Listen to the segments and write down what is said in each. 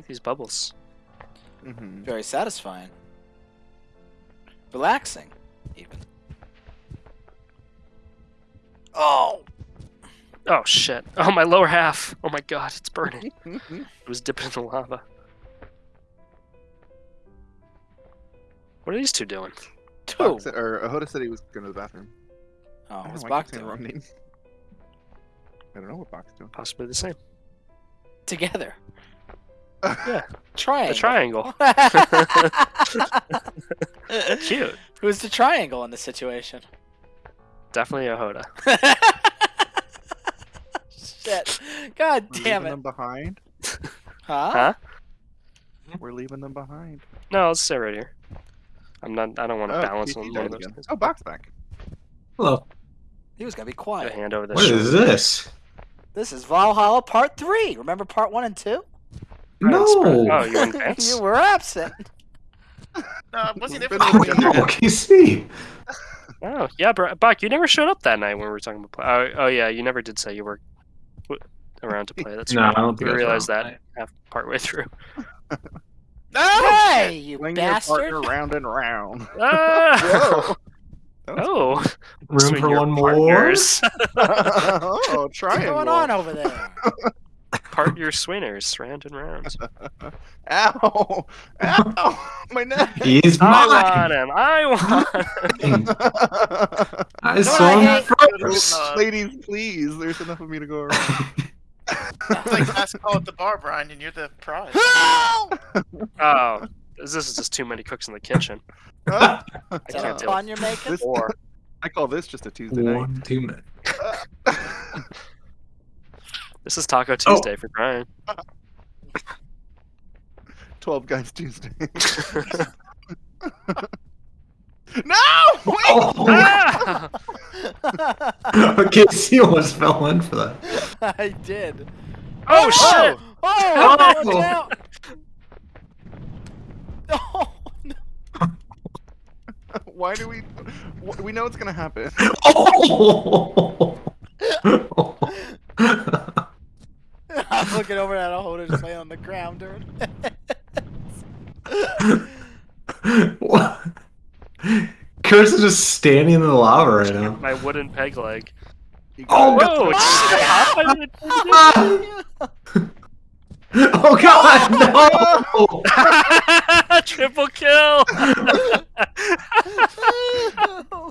like these bubbles. Mm-hmm. Very satisfying. Relaxing, even. Oh! Oh shit! Oh my lower half! Oh my god, it's burning. it was dipping in the lava. What are these two doing? Two. Box, or Ahoda said he was going to the bathroom. Oh, I don't what's know Bach the doing? wrong name. I don't know what Box doing. Possibly the same. Together. Yeah. Triangle. A triangle. Cute. Who's the triangle in this situation? Definitely a Hoda. Shit. God We're damn leaving it. them behind. Huh? Huh? We're leaving them behind. No, let's stay right here. I'm not. I don't want to Oh, balance on one of those. things. Oh, Box back. Hello. He was gonna be Put a quiet. hand over the What is shoulder. this? This is Valhalla Part 3. Remember Part 1 and 2? Right, spread- No. Oh, you in pants? you were absent. No, I wasn't We've there been for Oh, together. no, KC. Oh, yeah, bro. Buck, you never showed up that night when we were talking about play. Oh, oh yeah, you never did say you were around to play. That's No, right. I don't think we I realized around. that half partway through. No! Hey, you Swing your bastard. partner round and round. Ah! Whoa. oh, oh. Room swing for your one more. partners. oh, What's triangle. going on over there? Part your swingers, round and round. Ow! Ow! My neck! He's I mine. want him. I want. Him. I what saw I him hate? first. Uh, Ladies, please. There's enough of me to go around. It's like last call at the bar, Brian, and you're the prize. Help! Oh, this is just too many cooks in the kitchen. I can't a do pun you're making? This- Or I call this just a Tuesday night. One, two minutes. This is Taco Oh. Tuesday for Brian. 12 Guys Tuesday. no! Wait! Oh, ah! KC almost fell in for that. I did. Oh shit! Oh! Oh! watch out! Oh, no. Why do we. We know it's gonna happen. Oh! I'm looking over at a holder just laying on the ground, dude. what? Curse is just standing in the lava right now. My wooden peg leg. Oh, got Whoa! it. it's half my Oh god, no! Triple kill!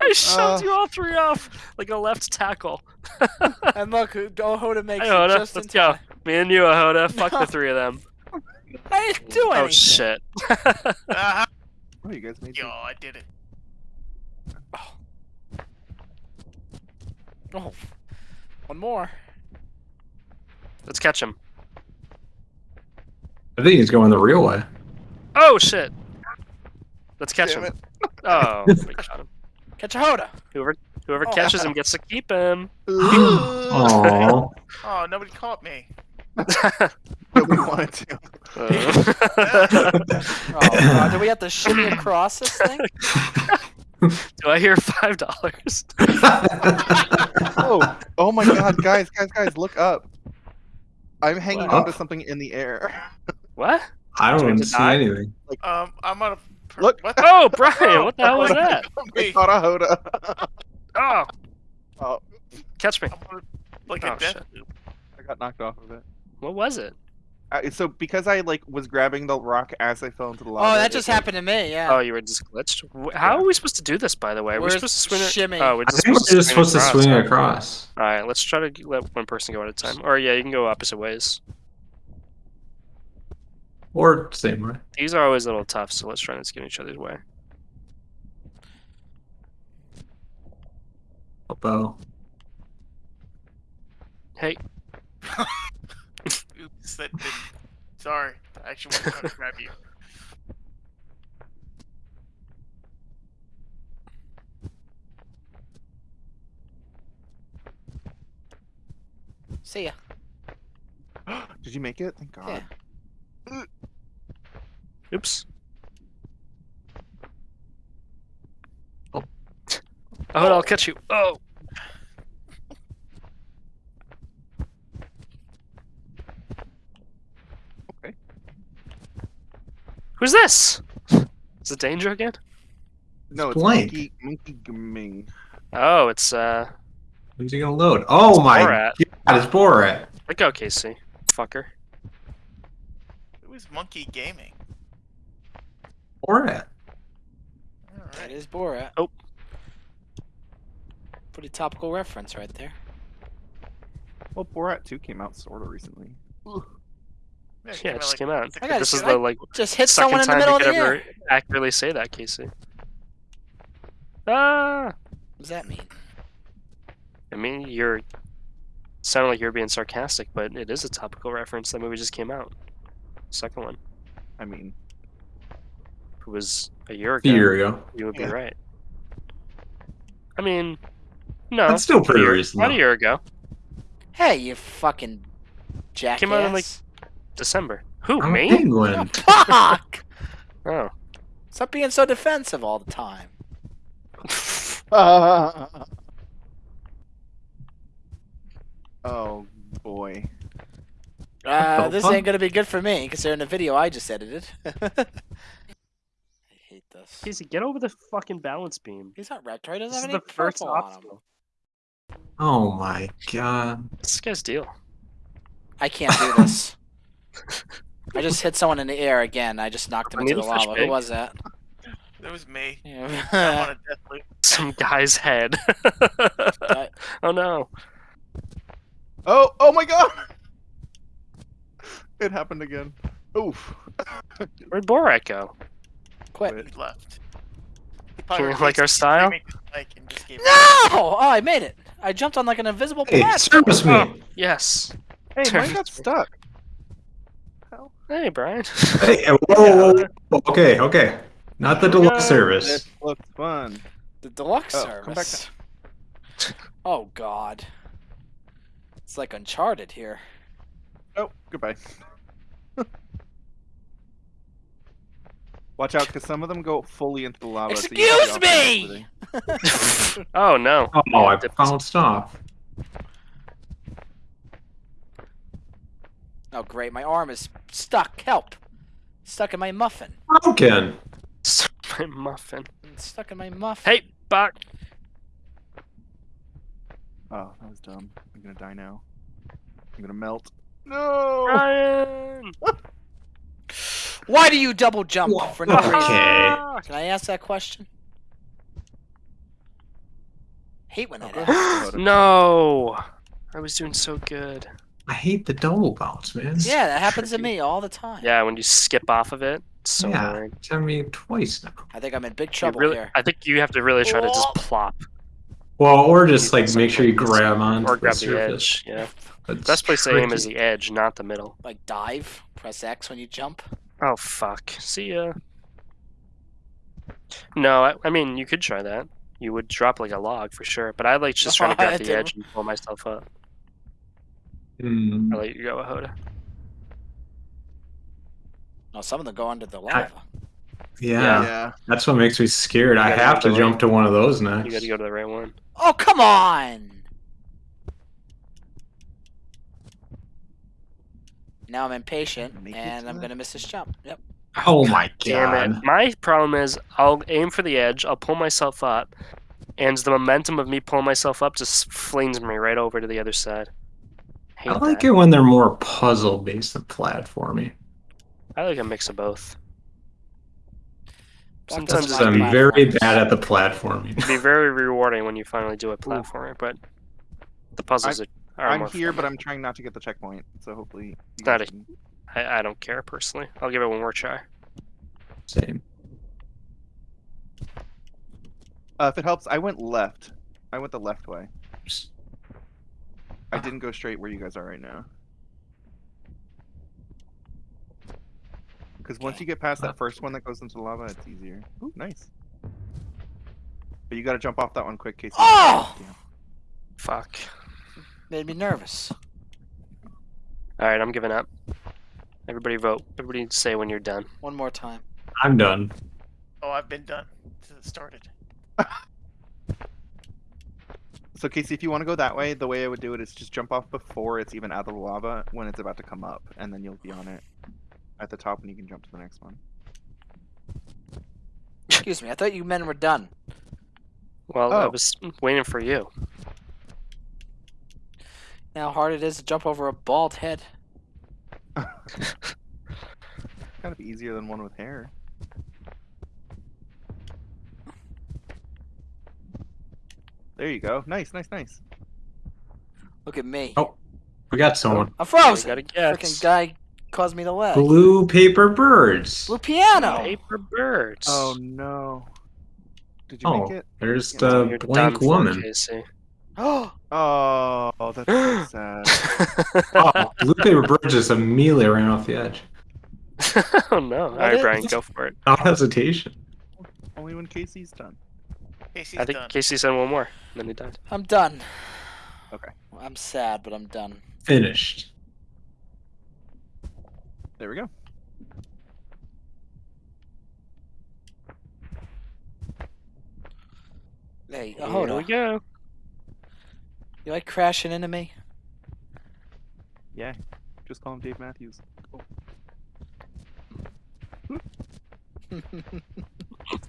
I shoved Uh. you all three off like a left tackle. and look, Ohoda makes Hey, it Hoda, just in let's go. Time. Me and you, Ahoda. Fuck the three of them. I didn't do anything. Oh shit. Uh-huh. Oh, you guys made Yo, me. I did it. Oh, one more. Let's catch him. I think he's going the real way. Oh shit. Let's catch Damn him. it. Oh, we got him. Catch Ahoda. Whoever whoever Oh. catches him gets to keep him. Aww. Oh, nobody caught me. But we wanted to. Uh, Oh god, do we have to shimmy across this thing? do I hear five dollars? Oh, oh my god, guys, guys, guys, look up. I'm hanging What? onto something in the air. What? I don't to see die? anything. Um, I'm on a. per- Look. What? Oh, Brian, what the hell was that? I caught a Hoda. Oh, Oh, catch me. I'm on a, like Oh, a death shit. I got knocked off of it. What was it? Uh, so because I like was grabbing the rock as I fell into the lava. Oh, that it, just like- happened to me. Yeah. Oh, you were just glitched. Wh- How are we supposed to do this, by the way? Are we We're supposed to swing it? shimmy. Oh, we're I just think we're just supposed to swing huh? across. All right, let's try to let one person go at a time. Or yeah, you can go opposite ways. Or same way. These are always a little tough, so let's try not to get each other's way. A bow. Hey, Oops, that didn't. Sorry, I actually wanted to grab you. See ya. Did you make it? Thank God. Yeah. oops. Oh, oh I'll catch you. Oh. Who's this? Is it Danger again? No, it's Blank. Monkey Monkey Gaming. Oh, it's uh. When's he gonna load? Oh my Borat. god, it's Borat. Let go, Casey. Fucker. Who is Monkey Gaming. Borat. All That right. is Borat. Oh. Pretty topical reference right there. Well, Borat 2 came out sort of recently. Yeah, it Yeah, it just like, came out. I gotta This is I- the like Just hit second someone in the time middle you of could the ever air. accurately say that, Casey. Ah. What does that mean? I mean, you're sounding like you're being sarcastic, but it is a topical reference. That movie just came out. Second one. I mean, It was a year ago. A ago. year ago. You would be right. I mean, no. That's still pretty year, recent. Not a year ago. Hey, you fucking jackass. Came out in, like- December. Who, I'm a me? Oh, penguin. fuck! Oh. Stop being so defensive all the time. oh boy. Uh, Oh, this huh? ain't gonna be good for me, considering the video I just edited. I hate this. Casey, get over the fucking balance beam. He's not retro. He doesn't This have any the first purple on him. obstacle. Oh my god. What's this guy's deal? I can't do this. I just hit someone in the air again. I just knocked him into the lava. bag. Who was that? It was me. I'm Yeah. on a death loop. Some guy's head. Oh no. Oh, oh my god! It happened again. Oof. Where'd Borat go? Quit. Quit. He left. He Can you like our style? gave me the mic, and just gave me- No! Oh, I made it. I jumped on like an invisible Hey, platform. service me. Oh, yes. Hey, Turn- mine got stuck. Hey, Brian. Hey, whoa, whoa, whoa. Okay, okay. Not the deluxe This service. looks fun. The deluxe Oh, service. come back Oh God. It's like Uncharted here. Oh, goodbye. Watch out, because some of them go fully into the lava. so you Excuse off me! Oh no. Oh, I Dipped- bounced off. Oh great, my arm is stuck. Help! Stuck in my muffin. Broken. Stuck in my muffin. It's stuck in my muffin. Hey, Buck. Oh, that was dumb. I'm gonna die now. I'm gonna melt. No! Ryan! Why do you double jump Wha- for no reason? Can I ask that question? Hate when that happens. no. I was doing so good. I hate the double bounce, man. Yeah, that happens to me all the time. Yeah, when you skip off of it, it's so Yeah. annoying. It's happened to me twice now. I think I'm in big trouble really, here. I think you have to really try to just plop Well, or just like make sure you grab on or grab the surface. edge. Yeah. That's Best place to aim is the edge, not the middle. Like dive, press X when you jump. Oh fuck. See ya. No, I, I mean you could try that. You would drop like a log for sure, but I like just trying to grab the edge and pull myself up. Hmm. I let you go, Ahoda. No, some of them go under the lava. Yeah, Yeah. that's what makes me scared. I gotta have to the jump to one of those next. You got to go to the right one. Oh come on! Now I'm impatient and I'm gonna miss this jump. Yep. Oh my Damn god! it. My problem is I'll aim for the edge, I'll pull myself up, and the momentum of me pulling myself up just flings me right over to the other side. Hate I like that. it when they're more puzzle based than platformy. I like a mix of both. Block Sometimes I'm like very bad at the platforming. It'd be very rewarding when you finally do a platformer, but the puzzles are, are I'm more here, fun. but I'm trying not to get the checkpoint. So hopefully. Not guys a- can- I, I don't care personally. I'll give it one more try. Same. Uh, if it helps, I went left. I went the left way. I didn't go straight where you guys are right now. Because once you get past that first one that goes into the lava, it's easier. Ooh, nice. But you gotta jump off that one quick, Casey. Oh! Damn. Fuck. Made me nervous. All right, I'm giving up. Everybody vote. Everybody say when you're done. One more time. I'm done. Oh, I've been done since it started. So Casey, if you want to go that way, the way I would do it is just jump off before it's even out of the lava when it's about to come up, and then you'll be on it at the top, and you can jump to the next one. Excuse me. I thought you men were done. Well, I Oh. was waiting for you. Now how hard it is to jump over a bald head. Kind of easier than one with hair. There you go. Nice, nice, nice. Look at me. Oh. We got someone. I'm We frozen. gotta guess. Freaking guy caused me to lag. Blue paper birds. Blue piano. Paper birds. Oh no. Did you Oh, make it? there's Yeah, the You're blank woman. Oh, Oh, that's so sad. Oh, blue paper birds just immediately ran off the edge. oh no! All What right, is- Brian, go for it. No hesitation. Only when Casey's done. Casey's I think done. Casey said one more, and then he died. I'm done. Okay. I'm sad, but I'm done. Finished. There we go. Hey, Here hold we on. go. You like crashing into me? Yeah. Just call him Dave Matthews.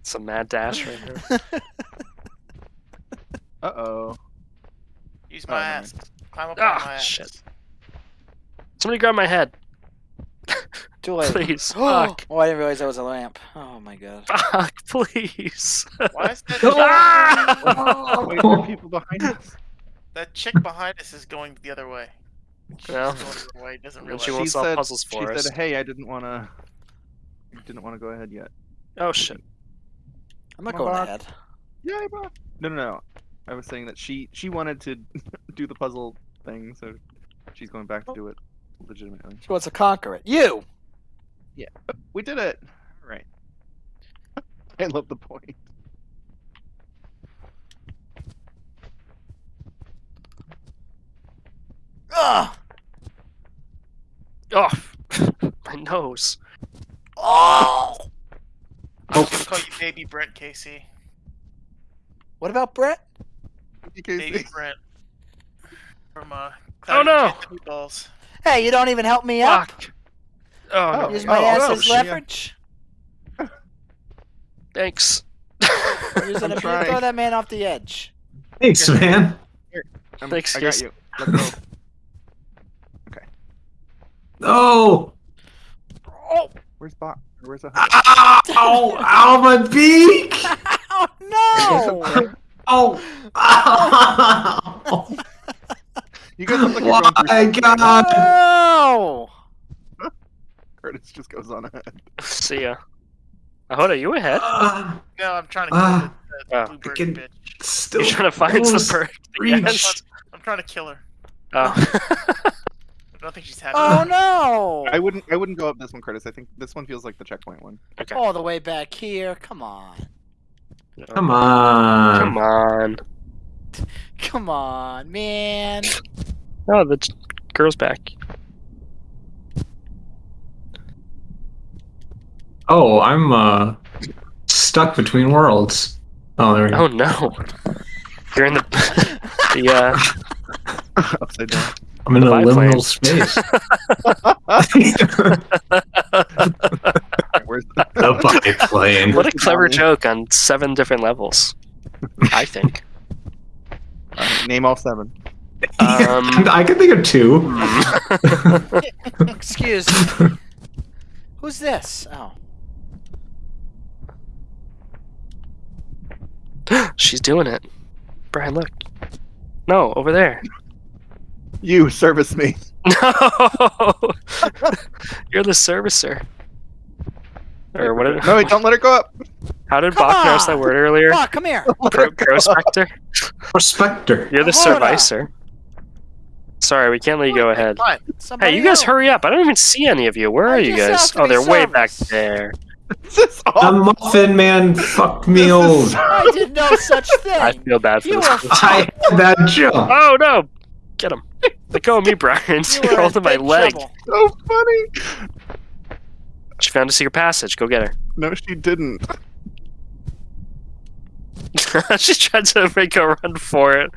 It's a mad dash right here. Uh oh. Use Oh, my never ass. Climb up Ah, on my ass. shit. Somebody grab my head, Too late. please. Oh, Fuck. I didn't realize that was a lamp. Oh my god. Fuck, please. Why is that, Ah! Wait, there are people behind us. that chick behind us is going the other way? She's Well, going the way. Doesn't when realize. she won't She solve said- puzzles for she us. said, "Hey, I didn't want to. Didn't want to go ahead yet." Oh shit. I'm not Come going Bob. ahead. Yeah, bro. No, no, no. I was saying that she she wanted to do the puzzle thing, so she's going back to do it legitimately. She wants to conquer it. You! Yeah, we did it. All right. I love the point. Ugh! Oh, my nose. Oh! I'm gonna call you Baby Brent Casey. What about Brett? Baby Brent. From uh. Oh, no. Cloudy Meatballs. Hey, you don't even help me up. Fuck. Oh, no. Oh. Use my Oh, ass oh, as yeah. leverage. Thanks. Using I'm a trying. throw that man off the edge. Thanks, man. I'm- Thanks, I got you. Let's go. No! Oh! Where's Bot? Where's the? Ow! Ow, my beak! Oh no! Oh! Ow! You guys look like you're going through My something. God! no! Curtis just goes on ahead. See ya. Ahoda, you ahead? Ah, No, I'm trying to kill Ah. the, the blue bird Freaking- bitch. still You're trying to find close. some bird. Reach. I'm trying to kill her. Oh. I don't think she's happy. Oh no! I wouldn't. I wouldn't go up this one, Curtis. I think this one feels like the checkpoint one. okay. All the way back here. Come on. Come on. Come on. Come on, man. Oh, the girl's back. Oh, I'm uh stuck between worlds. Oh, there we go. Oh no. You're in the the uh Upside down. I'm in a the liminal biplane. space. Where's the? the biplane. what a clever joke on seven different levels. I think. Alright, name all seven. Um, I can think of two. Excuse me. Who's this? Oh. She's doing it. Brian, look. No, over there. You service me. No, you're the servicer. Or what? Did, No, wait, don't let her go up. How did Come Bach pronounce that word earlier? Come on, come here. Pro- oh prospector. Prospector. You're the oh, Hold on. servicer. Sorry, we can't let you go ahead. Somebody Hey, you guys else. hurry up! I don't even see any of you. Where are you guys? Oh, they're way back there. This The muffin man fucked me old. I did no such thing. I feel bad for You this. I had that jump. Oh no! Get him! Let go of me, Brian. You You're holding my leg. trouble. so funny. She found a secret passage. Go get her. No, she didn't. she tried to make a run for it.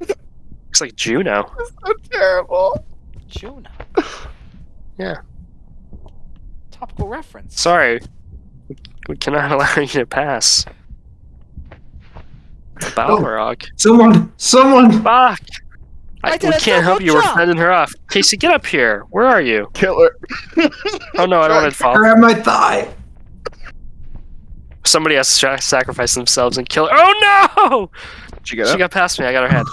Looks like Juno. So terrible. Juno. Yeah. Topical reference. Sorry. We cannot allow you to pass. Balrog. Someone, someone. Fuck! I I, we can't help double you. We're jump. fending her off. Casey, get up here. Where are you? Killer. Oh no, I don't want to fall. Grab my thigh. Somebody has to sa- sacrifice themselves and kill her. Oh no! Did you get She up? got past me. I got her head.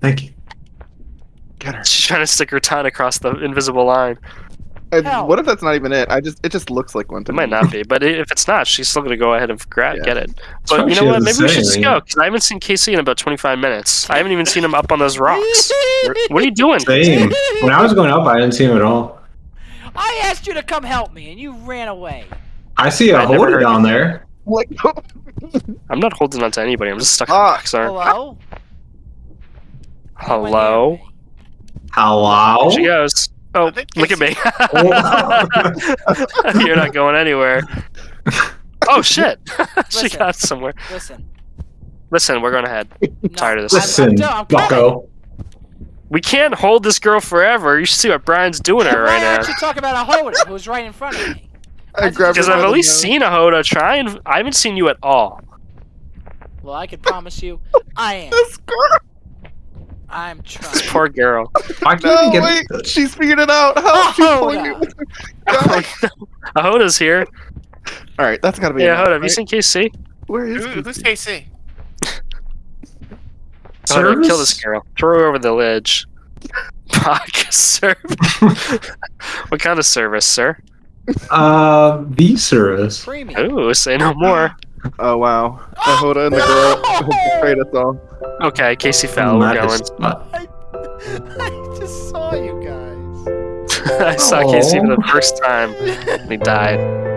Thank you. Get her. She's trying to stick her tongue across the invisible line. And Hell. what if that's not even it? I just it just looks like one to It might not be, but if it's not, she's still gonna go ahead and grab Yeah. get it. But you know what? Maybe we should just go because I haven't seen Casey in about 25 minutes. I haven't even seen him up on those rocks. What are you doing? Same. When I was going up, I didn't see him at all. I asked you to come help me, and you ran away. I see a I never Hoda heard down you. there. Like, I'm not holding on to anybody. I'm just stuck in Ah. rocks. Aren't. Hello. Hello. Hello. There she goes. Oh, I look at me. You're not going anywhere. Oh shit! she Listen. got somewhere. Listen. Listen, we're going ahead. No, Tired of this. Listen, I'm, done, I'm. Bucko. We can't hold this girl forever. You should see what Brian's doing to her right now. aren't you talking about a Hoda who's right in front of me? Because I've at least nose. seen a Hoda try and I haven't seen you at all. Well, I can promise you, I am. This girl. I'm trying. This poor girl. Why can't No, you get wait. She's figured it out. How? She's Oh, pulling no. me. God. a Hoda's here. All right, that's gotta be. Yeah, enough, Hoda, have you seen KC? Where is Who, who's KC? Hoda, kill this girl. Throw her over the ledge. Fuck, service. what kind of service, sir? Uh, the service. Premium. Ooh, say no more. Oh wow, the Hoda and the girl betrayed us all. Okay, Casey fell. We're going. as fuck. I just saw you guys. I saw Casey for the oh. first time. and He died.